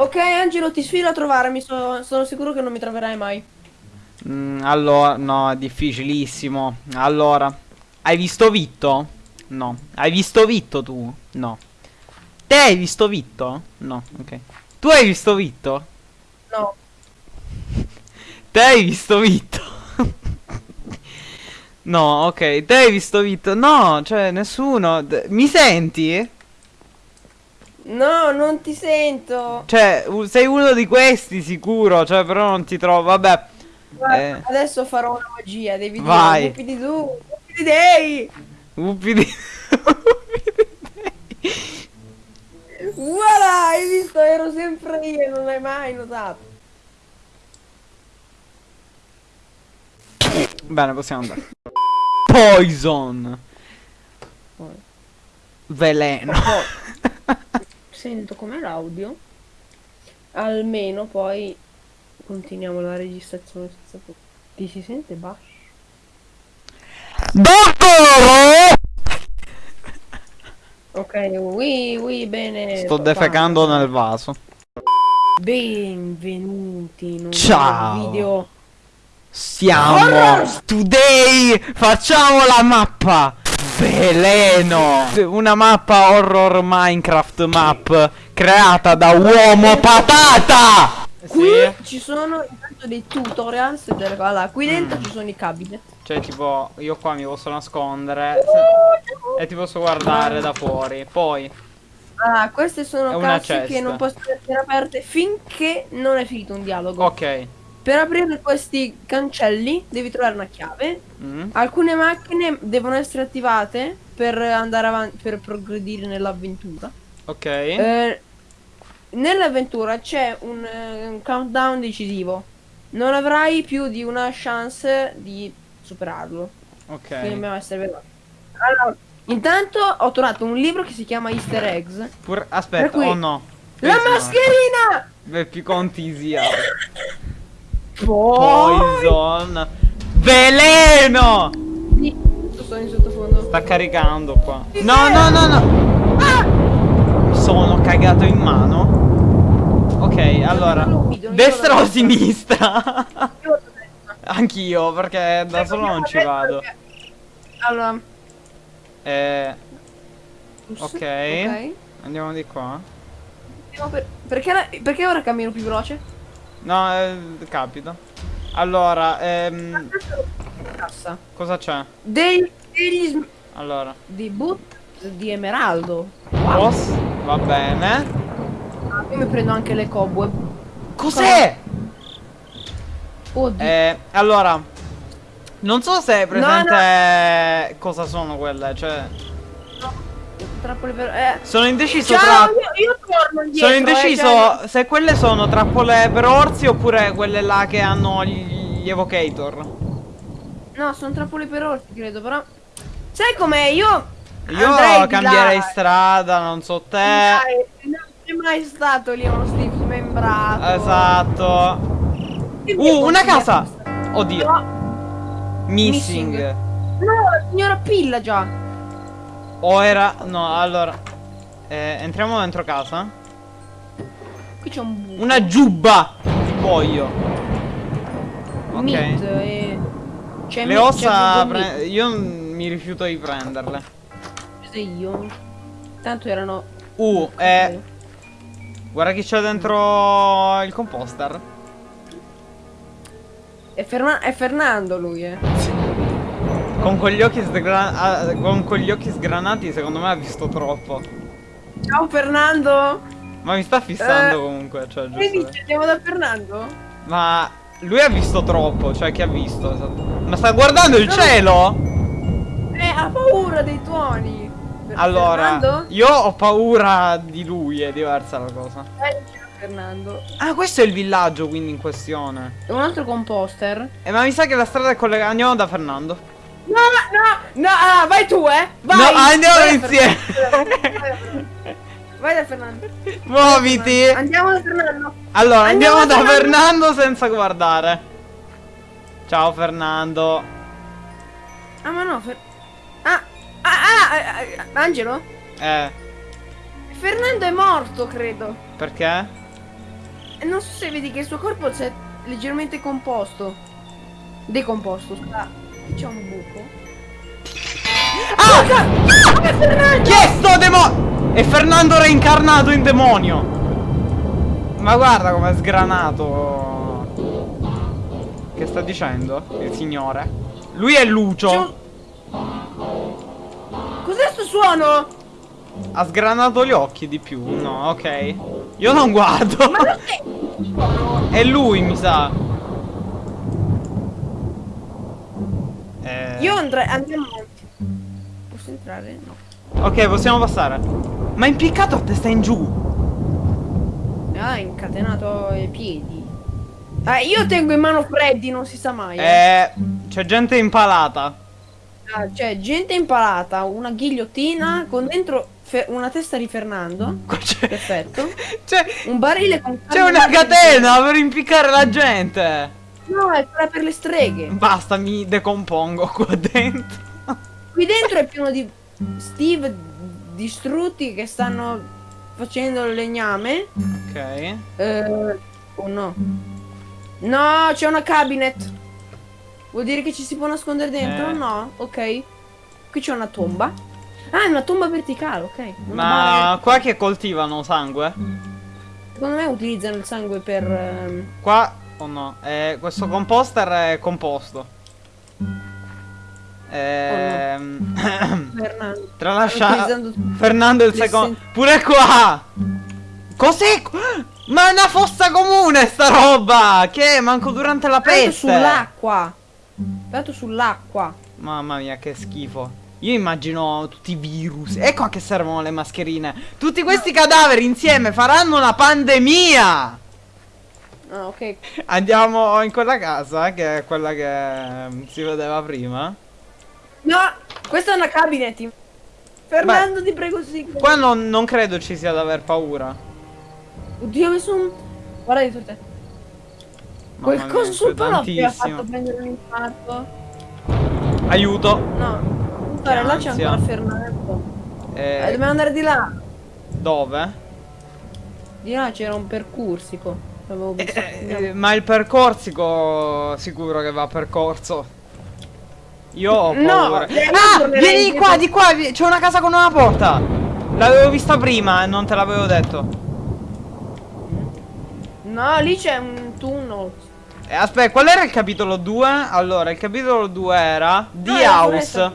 Ok, Angelo, ti sfido a trovarmi. So- sono sicuro che non mi troverai mai. Mm, allora, no, è difficilissimo. Allora, hai visto Vitto? No. Hai visto Vitto tu? No. Te hai visto Vitto? No, ok. Tu hai visto Vitto? No. Te hai visto Vitto? no, ok. Te hai visto Vitto? No, cioè nessuno. Mi senti? No, non ti sento. Cioè, sei uno di questi sicuro, cioè però non ti trovo. Vabbè. Guarda, Eh. Adesso farò una magia. Devi Vai. dire Whoopity doo, Whoopity day. Uppi di... Voilà, hai visto? Ero sempre io, non l'hai mai notato. Bene, possiamo andare. Poison. Veleno. Sento com'è l'audio. Almeno poi continuiamo la registrazione senza pro- Ti si sente basso? Dottore! Ok, oui, oui, bene. Sto papà. defecando nel vaso. Benvenuti in un Ciao. video. Siamo today facciamo la mappa veleno! Una mappa horror minecraft map creata da uomo patata! Qui ci sono intanto dei tutorials delle allora, qui dentro Mm. ci sono i cabinet. cioè tipo io qua mi posso nascondere. Se- e ti posso guardare da fuori. Poi. Ah, queste sono una casse che non possono essere aperte finché non è finito un dialogo. ok Per aprire questi cancelli devi trovare una chiave. Mm. Alcune macchine devono essere attivate per andare avanti, per progredire nell'avventura. ok Eh, nell'avventura c'è un, eh, un countdown decisivo. Non avrai più di una chance di superarlo. Quindi ok dobbiamo essere veloci. Allora, intanto ho trovato un libro che si chiama Easter Eggs. Pur- aspetta cui- oh no La mascherina! Beh, più contisia. poison veleno sono in sottofondo. Sta caricando qua. No, no, no, no. Mi sono cagato in mano. Ok, allora. Destra o sinistra? Anch'io, perché da solo non ci vado. Allora, Eh, ok. Andiamo di qua. Perché, perché ora cammino più veloce? No, eh, capita. Allora, ehm, Cassa. cosa c'è? Dei, degli Allora, di boot di emeraldo. boss, va bene. Ah, Io mi prendo anche le cobweb. Cos'è? Oddio. Eh, allora, non so se è presente cosa sono quelle, cioè Trappole per... Eh. sono indeciso Ciao, tra io, io indietro. Sono eh, indeciso cioè- se quelle sono trappole per orsi oppure quelle là che hanno gli, gli evocator. No, sono trappole per orsi, credo, però... Sai com'è? Io... Io cambierei strada, non so te. Dai, Non c'è mai stato lì uno Steve smembrato. Esatto. Uh, una casa. Oddio. No, Missing. Missing. no, la signora Pilla già. O era no, allora eh, entriamo dentro casa. Qui c'è un buco. Una giubba di pollo. Ok. Meat e... C'è Le ossa pre- io mi rifiuto di prenderle. Prese io. Tanto erano... Uh, eh Guarda chi c'è dentro il composter. È, Ferma- è Fernando lui, eh. Con quegli occhi ah, con quegli occhi sgranati secondo me ha visto troppo. Ciao Fernando! Ma mi sta fissando Eh, comunque, cioè Che giusto. dici? Andiamo da Fernando? Ma lui ha visto troppo, cioè che ha visto? Ma sta guardando il No. cielo? Eh, ha paura dei tuoni. Per Allora, Fernando? io ho paura di lui, è diversa la cosa. Eh, Fernando. Ah, questo è il villaggio quindi in questione. E un altro composter. Eh, ma mi sa che la strada è collegata. Andiamo da Fernando. No, no, no, ah, vai tu, eh! Vai! No, andiamo Vai insieme. Fernando. Vai da Fernando. Muoviti. Andiamo da Fernando. Allora, andiamo, Andiamo da da Fernando senza guardare. Ciao Fernando. Ah, ma no, Fer... Ah, ah, ah, ah, ah, Angelo? Eh, Fernando è morto, credo. perché? non so se vedi che il suo corpo c'è leggermente composto. Decomposto, scusa. C'è un buco. Ah! Ah! È Fernando! Chi è sto demonio? È Fernando reincarnato in demonio. Ma guarda com'è sgranato. Che sta dicendo il signore? Lui è Lucio. Cos'è sto suono? Ha sgranato gli occhi di più. No, ok. Io non guardo. Ma cos'è? È lui, mi sa. Eh, Io andrei. Andiamo avanti. Posso entrare? No. Ok, possiamo passare. Ma è impiccato a testa in giù. Ah, ha incatenato i piedi. Ah, io tengo in mano Freddy, non si sa mai. eh. Eh, c'è gente impalata. Ah, c'è gente impalata, una ghigliottina con dentro una testa di Fernando. Perfetto. C'è. Un barile con C'è una catena per impiccare la gente. No, è quella per le streghe. Basta, mi decompongo qua dentro. Qui dentro è pieno di Steve distrutti che stanno facendo il legname. Ok. Eh, oh no. No, c'è una cabinet. Vuol dire che ci si può nascondere dentro? Eh. No, ok. Qui c'è una tomba. Ah, è una tomba verticale, ok. Una Ma bara qua che coltivano sangue? Secondo me utilizzano il sangue per... ehm, Qua o no? Eh, questo composter è composto. Ehm, Fernando. tralascia Fernando il secondo. Pure qua! Cos'è? Ma è una fossa comune sta roba! Che? Manco durante la peste! sull'acqua. Tanto sull'acqua. Mamma mia, che schifo. Io immagino tutti i virus. Ecco a che servono le mascherine. Tutti questi cadaveri insieme faranno una pandemia! Ah, ok. Andiamo in quella casa, che è quella che mm, si vedeva prima. No, questa è una cabinet. Fernando, ti prego, sì. Qua non, non credo ci sia da aver paura. Oddio, ho messo un... Guarda di te. Mamma Qualcosa mia, sul palo mi ha fatto prendere un infarto. Aiuto. No. Guarda, là c'è ancora Fernando. Eh, Eh, dobbiamo andare di là. dove? Di là c'era un percursico. Eh, eh, Andiamo. ma il percorsico sicuro che va percorso. Io ho No, paura. eh, io ah, vieni qua, di qua, c'è una casa con una porta. L'avevo vista prima e non te l'avevo detto. No, lì c'è un tunnel. Eh, aspetta, qual era il capitolo 2? Allora, il capitolo 2 era The No, House. foresta.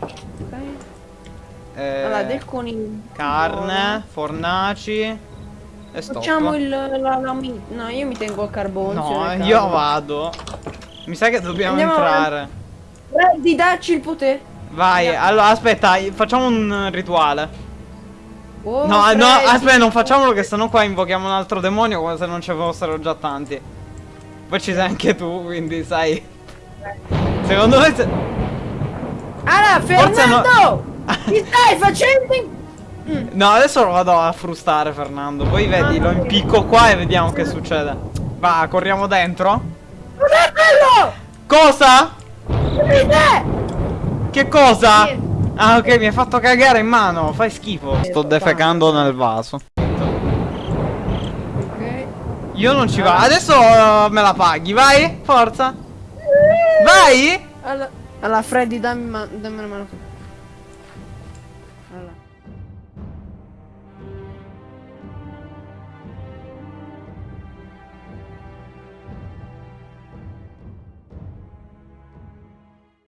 Ok. Eh, Allora, del coniglio. carne, fornaci e stop. Facciamo il la, la mi- No, io mi tengo a carbone. No, io vado. Mi sa che dobbiamo Andiamo entrare. Freddy, dacci il potere. Vai, Andiamo. allora aspetta, facciamo un rituale. Oh, No, no, Freddy. aspetta, non facciamolo che sennò qua invochiamo un altro demonio come se non ci fossero già tanti. Poi ci sei anche tu, quindi sai. Secondo me se... Allora, Forse no- Fernando! Ti stai facendo in... Mm. No, adesso lo vado a frustare Fernando. Poi vedi, lo impicco qua e vediamo che succede. Va, corriamo dentro. Cos'è quello? Cosa? Che cosa? Niente. Ah, ok, mi hai fatto cagare in mano. Fai schifo. Sto defecando nel vaso. Ok. Io non ci vado. Adesso uh, me la paghi, vai? Forza. Vai? Allora, allora Freddy, dammi, dammi una mano.